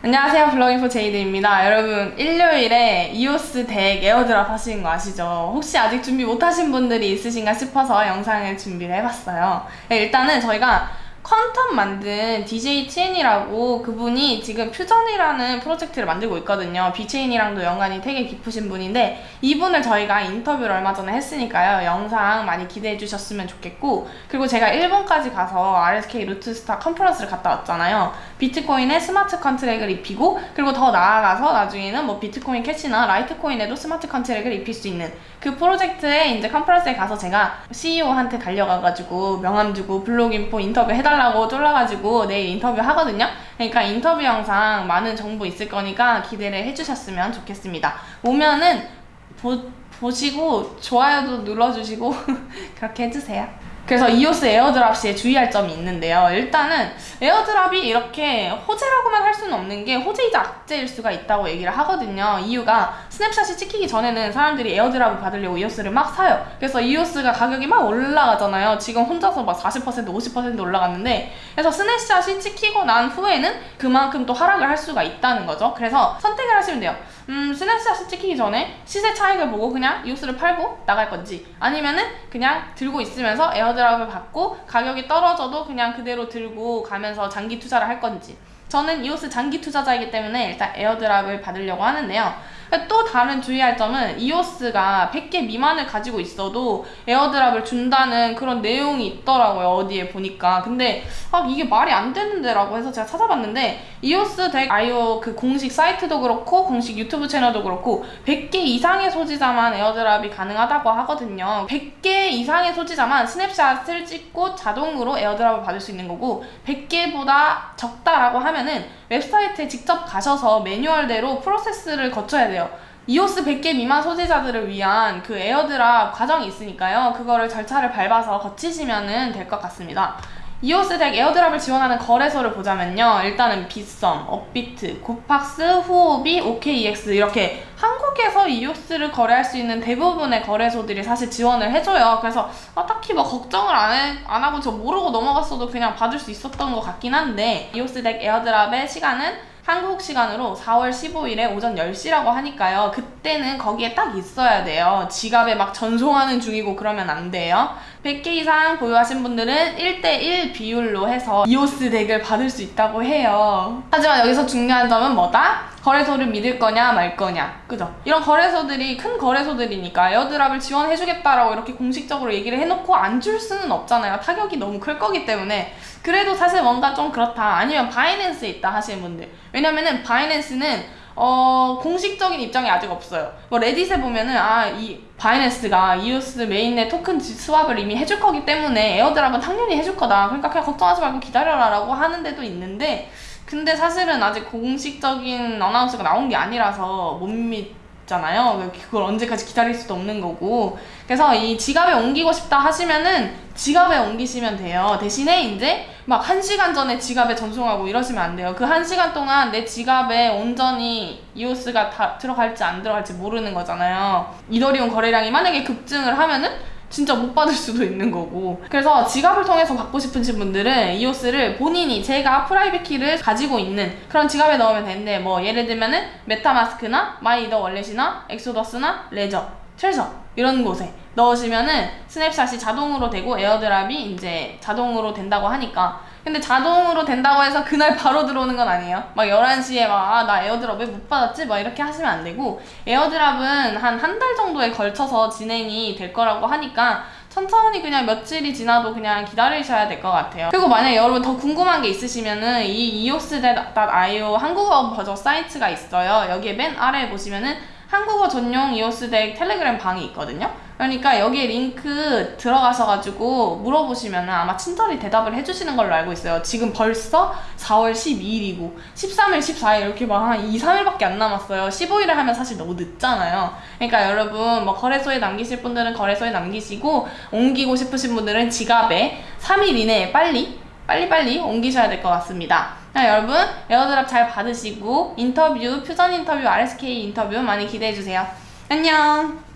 안녕하세요 블로그인포 제이드입니다 여러분 일요일에 eosDAC airdrop 하시는 거 아시죠? 혹시 아직 준비 못하신 분들이 있으신가 싶어서 영상을 준비를 해봤어요 네, 일단은 저희가 Qtum 만든 DJ Qian이라고 그분이 지금 Fusion이라는 프로젝트를 만들고 있거든요. VeChain이랑도 연관이 되게 깊으신 분인데 이분을 저희가 인터뷰를 얼마 전에 했으니까요. 영상 많이 기대해 주셨으면 좋겠고 그리고 제가 일본까지 가서 RSK Rootstock conference를 갔다 왔잖아요. 비트코인에 smart contract을 입히고 그리고 더 나아가서 나중에는 뭐 비트코인 캐시나 라이트코인에도 smart contract을 입힐 수 있는 그 프로젝트에 이제 conference에 가서 제가 CEO한테 달려가가지고 명함 주고 블로그 인포 인터뷰 해달라 해달라고 쫄라가지고 내일 인터뷰 하거든요. 그러니까 인터뷰 영상 많은 정보 있을 거니까 기대를 해주셨으면 좋겠습니다. 오면은 보, 보시고 좋아요도 눌러주시고 그렇게 해주세요. 그래서 EOS airdrop 시에 주의할 점이 있는데요. 일단은 airdrop이 이렇게 호재라고만 할 수는 없는 게 호재이자 악재일 수가 있다고 얘기를 하거든요. 이유가 snapshot이 찍히기 전에는 사람들이 airdrop을 받으려고 EOS를 막 사요. 그래서 EOS가 가격이 막 올라가잖아요. 지금 혼자서 막 40% 50% 올라갔는데 그래서 snapshot이 찍히고 난 후에는 그만큼 또 하락을 할 수가 있다는 거죠. 그래서 선택을 하시면 돼요. 음, snapshot이 찍히기 전에 시세 차익을 보고 그냥 EOS를 팔고 나갈 건지 아니면은 그냥 들고 있으면서 airdrop airdrop을 받고 가격이 떨어져도 그냥 그대로 들고 가면서 장기 투자를 할 건지 저는 EOS 장기 투자자이기 때문에 일단 airdrop을 받으려고 하는데요. 또 다른 주의할 점은 EOS가 100개 미만을 가지고 있어도 airdrop을 준다는 그런 내용이 있더라고요. 어디에 보니까. 근데 아 이게 말이 안 되는데 라고 해서 제가 찾아봤는데 eosDAC.io 그 공식 사이트도 그렇고 공식 유튜브 채널도 그렇고 100개 이상의 소지자만 airdrop이 가능하다고 하거든요. 100개 이상의 소지자만 snapshot을 찍고 자동으로 airdrop을 받을 수 있는 거고 100개보다 적다라고 하면 하면은 웹사이트에 직접 가셔서 매뉴얼대로 process를 거쳐야 돼요. EOS 100개 미만 소지자들을 위한 그 airdrop 과정이 있으니까요. 그거를 절차를 밟아서 거치시면 될 것 같습니다. eosDAC airdrop을 지원하는 거래소를 보자면요. 일단은 빗썸, 업비트, 고팍스, 후오비, OKEX 이렇게 한국에서 EOS를 거래할 수 있는 대부분의 거래소들이 사실 지원을 해줘요. 그래서 아, 딱히 뭐 걱정을 안, 해, 안 하고 저 모르고 넘어갔어도 그냥 받을 수 있었던 것 같긴 한데 eosDAC airdrop의 시간은 한국 시간으로 4월 15일에 오전 10시라고 하니까요. 그때는 거기에 딱 있어야 돼요. 지갑에 막 전송하는 중이고 그러면 안 돼요. 100개 이상 보유하신 분들은 1대1 비율로 해서 eosDAC을 받을 수 있다고 해요. 하지만 여기서 중요한 점은 뭐다? 거래소를 믿을 거냐 말 거냐 그죠? 이런 거래소들이 큰 거래소들이니까 airdrop을 지원해주겠다라고 이렇게 공식적으로 얘기를 해놓고 안 줄 수는 없잖아요 타격이 너무 클 거기 때문에 그래도 사실 뭔가 좀 그렇다 아니면 바이낸스에 있다 하시는 분들 왜냐면은 바이낸스는 어, 공식적인 입장이 아직 없어요. 뭐 Reddit에 보면은 아, 이 바이낸스가 이오스 mainnet 토큰 swap을 이미 해줄 거기 때문에 airdrop은 당연히 해줄 거다. 그러니까 그냥 걱정하지 말고 기다려라라고 하는 데도 있는데 근데 사실은 아직 공식적인 announce가 나온 게 아니라서 못 믿 잖아요. 그걸 언제까지 기다릴 수도 없는 거고. 그래서 이 지갑에 옮기고 싶다 하시면은 지갑에 옮기시면 돼요. 대신에 이제 막 한 시간 전에 지갑에 전송하고 이러시면 안 돼요. 그 한 시간 동안 내 지갑에 온전히 이오스가 다 들어갈지 안 들어갈지 모르는 거잖아요. 이더리움 거래량이 만약에 급증을 하면은 진짜 못 받을 수도 있는 거고. 그래서 지갑을 통해서 받고 싶으신 분들은 이오스를 본인이 제가 private key를 가지고 있는 그런 지갑에 넣으면 되는데 뭐 예를 들면은 MetaMask나 MyEtherWallet이나 Exodus나 Ledger Trezor 이런 곳에 넣으시면은 snapshot이 자동으로 되고 airdrop이 이제 자동으로 된다고 하니까 근데 자동으로 된다고 해서 그날 바로 들어오는 건 아니에요 막 11시에 막 나 아, airdrop 왜 못 받았지? 막 이렇게 하시면 안 되고 airdrop은 한 한 달 정도에 걸쳐서 진행이 될 거라고 하니까 천천히 그냥 며칠이 지나도 그냥 기다리셔야 될 것 같아요. 그리고 만약 여러분 더 궁금한 게 있으시면은 이 eos.io 한국어 버전 사이트가 있어요. 여기에 맨 아래에 보시면은 한국어 전용 이오스 덱 텔레그램 방이 있거든요. 그러니까 여기에 링크 들어가셔 가지고 물어보시면 아마 친절히 대답을 해주시는 걸로 알고 있어요. 지금 벌써 4월 12일이고 13일, 14일 이렇게 막 한 2, 3일밖에 안 남았어요. 15일에 하면 사실 너무 늦잖아요. 그러니까 여러분 뭐 거래소에 남기실 분들은 거래소에 남기시고 옮기고 싶으신 분들은 지갑에 3일 이내에 빨리 빨리빨리 옮기셔야 될 것 같습니다. 자, 여러분 에어드랍 잘 받으시고 인터뷰, 퓨전 인터뷰, RSK 인터뷰 많이 기대해주세요. 안녕!